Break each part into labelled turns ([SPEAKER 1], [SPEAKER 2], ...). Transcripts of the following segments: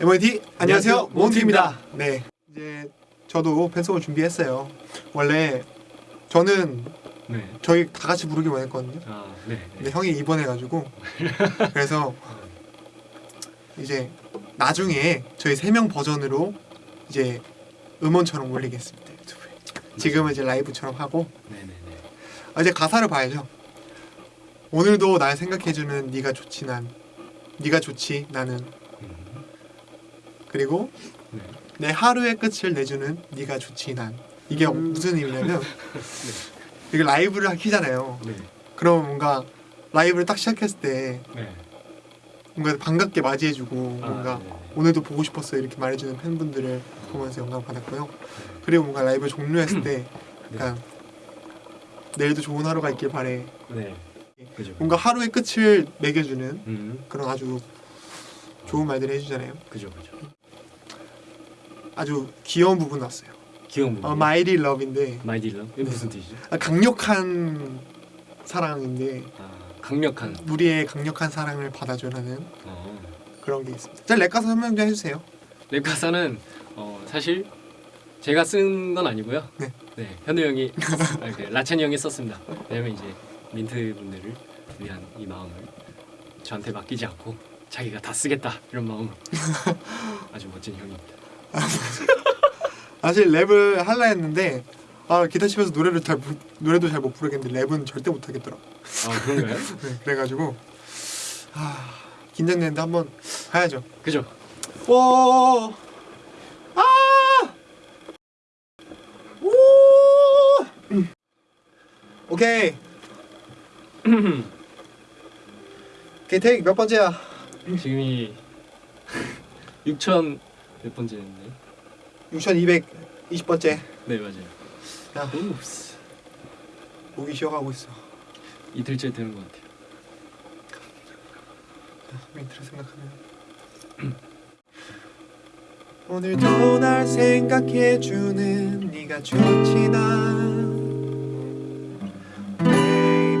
[SPEAKER 1] MOT 안녕하세요 몬티입니다. 네 이제 저도 팬송을 준비했어요. 원래 저는
[SPEAKER 2] 네.
[SPEAKER 1] 저희 다 같이 부르기 원했거든요.
[SPEAKER 2] 아, 네.
[SPEAKER 1] 근데 형이 입원해가지고 그래서 이제 나중에 저희 세 명 버전으로 이제 음원처럼 올리겠습니다 유튜브에. 지금은 이제 라이브처럼 하고
[SPEAKER 2] 네, 네, 네.
[SPEAKER 1] 아, 이제 가사를 봐야죠. 오늘도 날 생각해주는 네가 좋지 난 네가 좋지 나는
[SPEAKER 2] 음,
[SPEAKER 1] 그리고
[SPEAKER 2] 네.
[SPEAKER 1] 내 하루의 끝을 내주는 네가 좋지 난 이게
[SPEAKER 2] 음.
[SPEAKER 1] 무슨 의미냐면 이게 라이브를 키잖아요.
[SPEAKER 2] 네.
[SPEAKER 1] 그럼 뭔가 라이브를 딱 시작했을 때
[SPEAKER 2] 네.
[SPEAKER 1] 뭔가 반갑게 맞이해주고
[SPEAKER 2] 아,
[SPEAKER 1] 뭔가
[SPEAKER 2] 네, 네.
[SPEAKER 1] 오늘도 보고 싶었어 이렇게 말해주는 팬분들을 보면서 영감 받았고요. 그리고 뭔가 라이브 종료했을 때 약간 내일도 좋은 하루가 있길 바래.
[SPEAKER 2] 네. 그죠.
[SPEAKER 1] 뭔가 하루의 끝을 매겨주는
[SPEAKER 2] 음,
[SPEAKER 1] 그런 아주 좋은 말들을 해주잖아요.
[SPEAKER 2] 그죠, 그죠.
[SPEAKER 1] 아주 귀여운 부분 나왔어요.
[SPEAKER 2] 귀여운 부분.
[SPEAKER 1] 어, mighty love인데
[SPEAKER 2] mighty love. 이게
[SPEAKER 1] 네.
[SPEAKER 2] 무슨 뜻이죠?
[SPEAKER 1] 아, 강력한 사랑인데
[SPEAKER 2] 아, 강력한.
[SPEAKER 1] 우리의 강력한 사랑을 받아줘라는
[SPEAKER 2] 어.
[SPEAKER 1] 그런 게 있습니다. 자, 랩 가사 설명 좀 해주세요.
[SPEAKER 2] 랩 가사는 어, 사실 제가 쓴 건 아니고요.
[SPEAKER 1] 네.
[SPEAKER 2] 네. 현우 형이 아, 그 라찬이 형이 썼습니다. 왜냐면 이제 민트 분들을 위한 이 마음을 저한테 맡기지 않고 자기가 다 쓰겠다 이런 마음 아주 멋진 형입니다.
[SPEAKER 1] 사실 랩을 할라 했는데 아 기타 치면서 노래를 잘 부, 노래도 잘 못 부르겠는데 랩은 절대 못 하겠더라고.
[SPEAKER 2] 아 그런가요?
[SPEAKER 1] 네, 그래가지고 아 긴장되는데 한번 가야죠.
[SPEAKER 2] 그죠?
[SPEAKER 1] 오, 아, 오, 음. 오케이. 오케이 테이크 몇 번째야?
[SPEAKER 2] 지금이 6천 몇 번째인데?
[SPEAKER 1] 6,220번째.
[SPEAKER 2] 네 맞아요.
[SPEAKER 1] 야
[SPEAKER 2] 오,
[SPEAKER 1] 목이 쉬어가고 있어.
[SPEAKER 2] 이틀째 되는 것 같아요.
[SPEAKER 1] 멘트를 생각하면 오늘도 날 생각해주는 네가 좋지 난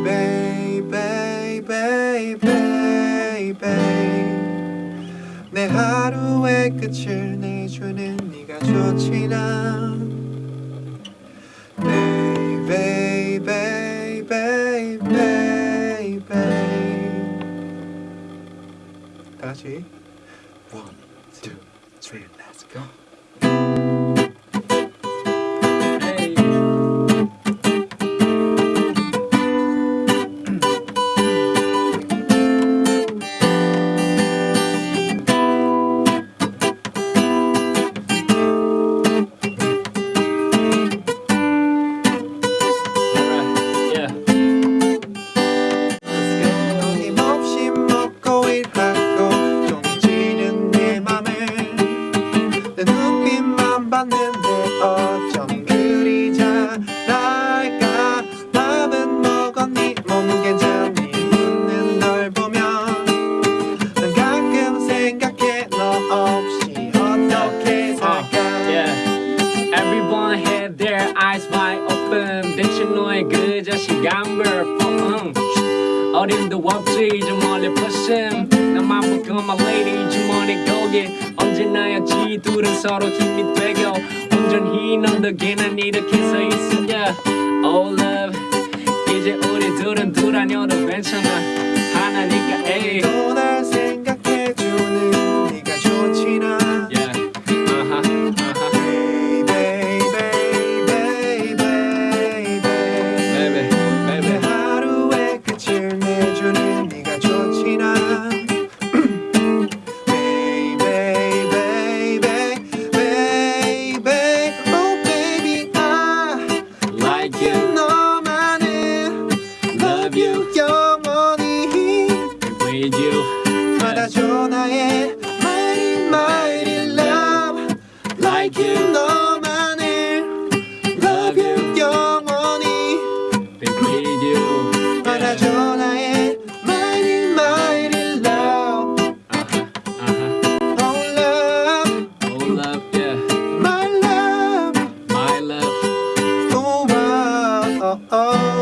[SPEAKER 1] Baby baby baby 내 하루 의 끝을 내주는 네가 좋지 난 Baby baby baby 다 같이 One, two, three, let's go
[SPEAKER 2] 어림도 없지 저 멀리 퍼심 나만 보고 my lady 주머니 고개 언제나였지 둘은 서로 힘이 되고 온전히 넌 덕에 난 이렇게 서 yeah. Oh love. 이제 우리 둘은 둘 아니어도 괜찮아. 하나니까 에이
[SPEAKER 1] oh oh